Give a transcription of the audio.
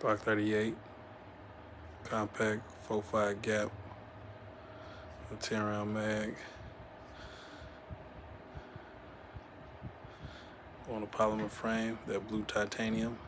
Glock 38, compact, 4.5 gap, a 10 round mag. On a polymer frame, that blue titanium.